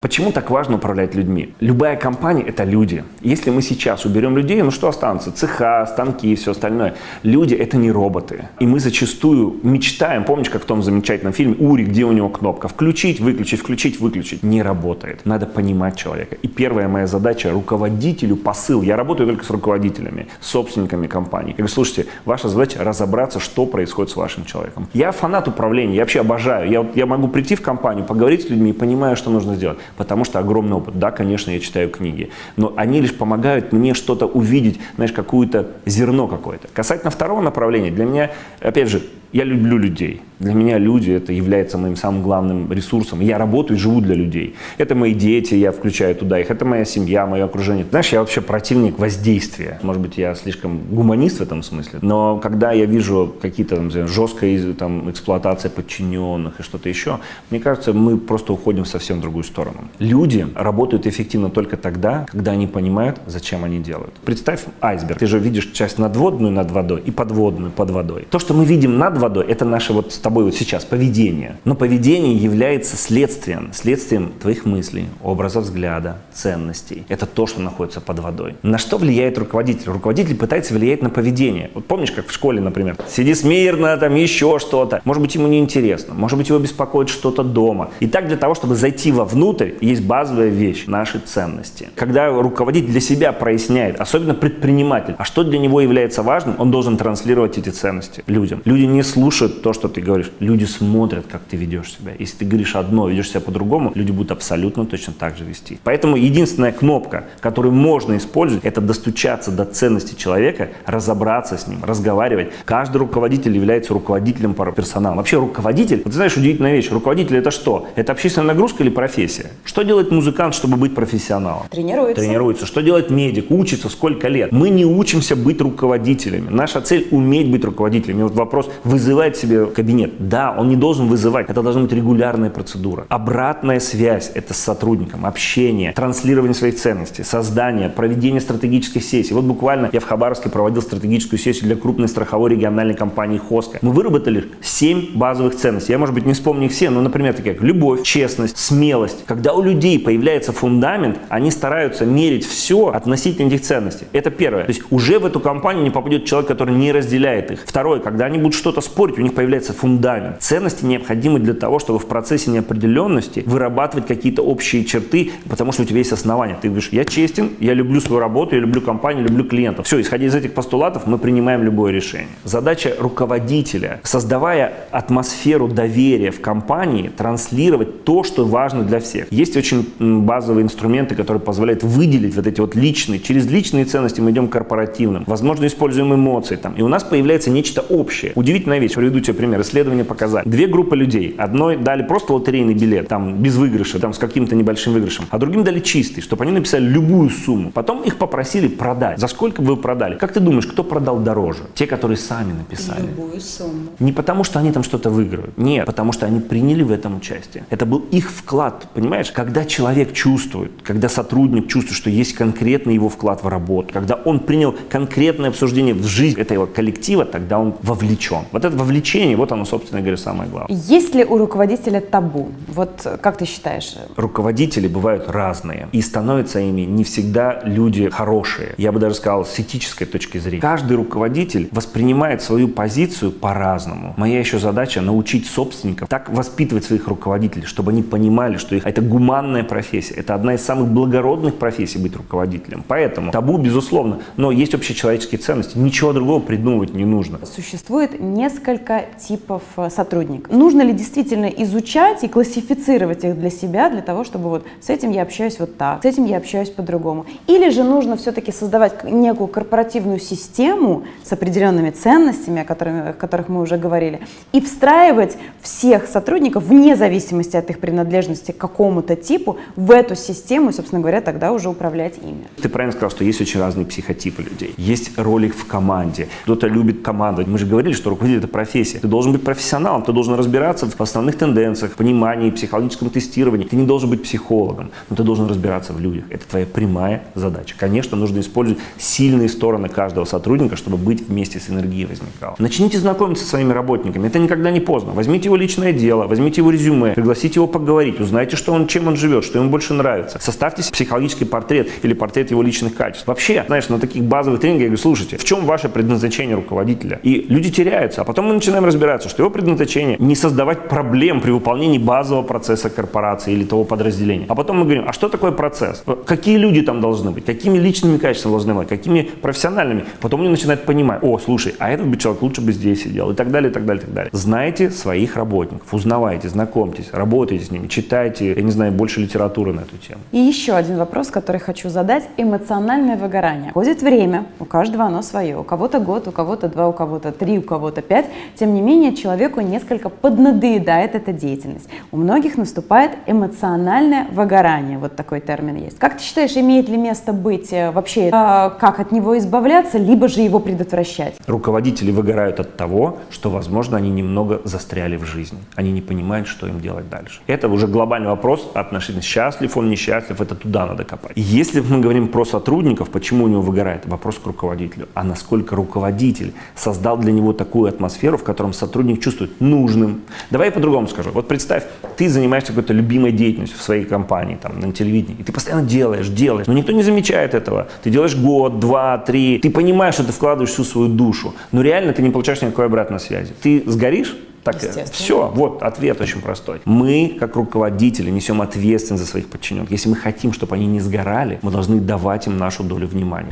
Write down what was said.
Почему так важно управлять людьми? Любая компания – это люди. Если мы сейчас уберем людей, ну что останутся? Цеха, станки и все остальное. Люди – это не роботы. И мы зачастую мечтаем, помнишь, как в том замечательном фильме «Ури», где у него кнопка «включить», «выключить», «включить», «выключить». Не работает. Надо понимать человека. И первая моя задача – руководителю посыл. Я работаю только с руководителями, собственниками компаний. Я говорю, слушайте, ваша задача – разобраться, что происходит с вашим человеком. Я фанат управления, я вообще обожаю. Я, я могу прийти в компанию, поговорить с людьми и понимаю, что нужно сделать потому что огромный опыт. Да, конечно, я читаю книги, но они лишь помогают мне что-то увидеть, знаешь, какое-то зерно какое-то. Касательно второго направления, для меня, опять же, я люблю людей. Для меня люди это является моим самым главным ресурсом. Я работаю и живу для людей. Это мои дети, я включаю туда их. Это моя семья, мое окружение. Знаешь, я вообще противник воздействия. Может быть, я слишком гуманист в этом смысле. Но когда я вижу какие-то там, жесткая там, эксплуатация подчиненных и что-то еще, мне кажется, мы просто уходим в совсем другую сторону. Люди работают эффективно только тогда, когда они понимают, зачем они делают. Представь айсберг. Ты же видишь часть надводную над водой и подводную под водой. То, что мы видим над водой, это наше вот с тобой вот сейчас поведение. Но поведение является следствием, следствием твоих мыслей, образа взгляда, ценностей. Это то, что находится под водой. На что влияет руководитель? Руководитель пытается влиять на поведение. Вот помнишь, как в школе, например, сиди смирно, там еще что-то. Может быть, ему неинтересно, может быть, его беспокоит что-то дома. И так для того, чтобы зайти вовнутрь, есть базовая вещь – наши ценности. Когда руководитель для себя проясняет, особенно предприниматель, а что для него является важным, он должен транслировать эти ценности людям. Люди не слушают то, что ты говоришь. Люди смотрят, как ты ведешь себя. Если ты говоришь одно, ведешь себя по-другому, люди будут абсолютно точно так же вести. Поэтому единственная кнопка, которую можно использовать, это достучаться до ценности человека, разобраться с ним, разговаривать. Каждый руководитель является руководителем персонала. Вообще руководитель, вот ты знаешь, удивительная вещь, руководитель это что? Это общественная нагрузка или профессия? Что делает музыкант, чтобы быть профессионалом? Тренируется. Тренируется. Что делает медик? Учится сколько лет? Мы не учимся быть руководителями. Наша цель уметь быть руководителями. И вот вопрос, вы вызывает себе кабинет. Да, он не должен вызывать, это должна быть регулярная процедура. Обратная связь – это с сотрудником, общение, транслирование своих ценностей, создание, проведение стратегических сессий. Вот буквально я в Хабаровске проводил стратегическую сессию для крупной страховой региональной компании «Хоска». Мы выработали 7 базовых ценностей. Я, может быть, не вспомню их все, но, например, такие как любовь, честность, смелость. Когда у людей появляется фундамент, они стараются мерить все относительно этих ценностей. Это первое. То есть уже в эту компанию не попадет человек, который не разделяет их. Второе, когда они будут что-то спорить, у них появляется фундамент. Ценности необходимы для того, чтобы в процессе неопределенности вырабатывать какие-то общие черты, потому что у тебя есть основания. Ты говоришь, я честен, я люблю свою работу, я люблю компанию, люблю клиентов. Все, исходя из этих постулатов, мы принимаем любое решение. Задача руководителя, создавая атмосферу доверия в компании, транслировать то, что важно для всех. Есть очень базовые инструменты, которые позволяют выделить вот эти вот личные. Через личные ценности мы идем к корпоративным. Возможно, используем эмоции там. И у нас появляется нечто общее. Удивительно удивительная вещь. Приведу тебе пример. Исследования показали. Две группы людей. Одной дали просто лотерейный билет, там, без выигрыша, там, с каким-то небольшим выигрышем. А другим дали чистый, чтобы они написали любую сумму. Потом их попросили продать. За сколько бы вы продали? Как ты думаешь, кто продал дороже? Те, которые сами написали. Любую сумму. Не потому, что они там что-то выиграют. Нет, потому что они приняли в этом участие. Это был их вклад, понимаешь? Когда человек чувствует, когда сотрудник чувствует, что есть конкретный его вклад в работу, когда он принял конкретное обсуждение в жизнь этого коллектива, тогда он вовлечен. Вот это вовлечение, вот оно, собственно говоря, самое главное. Есть ли у руководителя табу? Вот как ты считаешь? Руководители бывают разные. И становятся ими не всегда люди хорошие. Я бы даже сказал, с этической точки зрения. Каждый руководитель воспринимает свою позицию по-разному. Моя еще задача научить собственников так воспитывать своих руководителей, чтобы они понимали, что их это гуманная профессия. Это одна из самых благородных профессий быть руководителем. Поэтому табу, безусловно, но есть общечеловеческие ценности. Ничего другого придумывать не нужно. Существует несколько несколько типов э, сотрудников. Нужно ли действительно изучать и классифицировать их для себя, для того, чтобы вот с этим я общаюсь вот так, с этим я общаюсь по-другому? Или же нужно все-таки создавать некую корпоративную систему с определенными ценностями, о, которых, о которых мы уже говорили, и встраивать всех сотрудников вне зависимости от их принадлежности к какому-то типу в эту систему собственно говоря, тогда уже управлять ими. Ты правильно сказал, что есть очень разные психотипы людей. Есть роли в команде. Кто-то любит командовать. Мы же говорили, что руководитель это профессия. Ты должен быть профессионалом, ты должен разбираться в основных тенденциях, понимании, психологическом тестировании. Ты не должен быть психологом, но ты должен разбираться в людях. Это твоя прямая задача. Конечно, нужно использовать сильные стороны каждого сотрудника, чтобы быть вместе с энергией возникало. Начните знакомиться со своими работниками. Это никогда не поздно. Возьмите его личное дело, возьмите его резюме, пригласите его поговорить, узнайте, что он, чем он живет, что ему больше нравится. Составьте психологический портрет или портрет его личных качеств. Вообще, знаешь, на таких базовых тренингах я говорю, слушайте, в чем ваше предназначение руководителя? И люди теряются, потом мы начинаем разбираться, что его предназначение не создавать проблем при выполнении базового процесса корпорации или того подразделения. А потом мы говорим, а что такое процесс? Какие люди там должны быть? Какими личными качествами должны быть? Какими профессиональными? Потом они начинают понимать, о, слушай, а этот бы человек лучше бы здесь сидел и так далее, и так далее, и так далее. Знайте своих работников, узнавайте, знакомьтесь, работайте с ними, читайте, я не знаю, больше литературы на эту тему. И еще один вопрос, который хочу задать. Эмоциональное выгорание. Ходит время, у каждого оно свое. У кого-то год, у кого-то два, у кого-то три, у кого-то пять. Тем не менее, человеку несколько поднадоедает эта деятельность. У многих наступает эмоциональное выгорание. Вот такой термин есть. Как ты считаешь, имеет ли место быть э, вообще, э, как от него избавляться, либо же его предотвращать? Руководители выгорают от того, что, возможно, они немного застряли в жизни. Они не понимают, что им делать дальше. Это уже глобальный вопрос относительно счастлив он, несчастлив, это туда надо копать. Если мы говорим про сотрудников, почему у него выгорает, вопрос к руководителю. А насколько руководитель создал для него такую атмосферу, в котором сотрудник чувствует нужным. Давай я по-другому скажу. Вот представь, ты занимаешься какой-то любимой деятельностью в своей компании, там, на телевидении, и ты постоянно делаешь, делаешь, но никто не замечает этого. Ты делаешь год, два, три, ты понимаешь, что ты вкладываешь всю свою душу, но реально ты не получаешь никакой обратной связи. Ты сгоришь, так, все, вот ответ очень простой. Мы, как руководители, несем ответственность за своих подчиненных. Если мы хотим, чтобы они не сгорали, мы должны давать им нашу долю внимания.